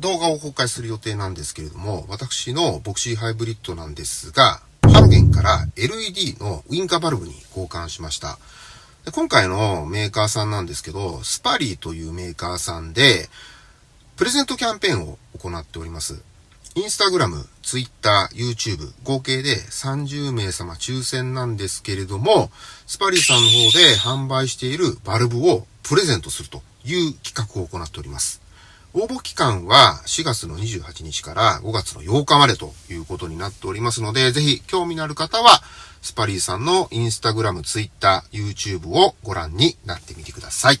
動画を公開する予定なんですけれども、私のボクシーハイブリッドなんですが、ハロゲンから LED のウインカーバルブに交換しました。で今回のメーカーさんなんですけど、スパリーというメーカーさんで、プレゼントキャンペーンを行っております。インスタグラム、ツイッター、YouTube、合計で30名様抽選なんですけれども、スパリーさんの方で販売しているバルブをプレゼントするという企画を行っております。応募期間は4月の28日から5月の8日までということになっておりますので、ぜひ興味のある方は、スパリーさんのインスタグラム、ツイッター、YouTube をご覧になってみてください。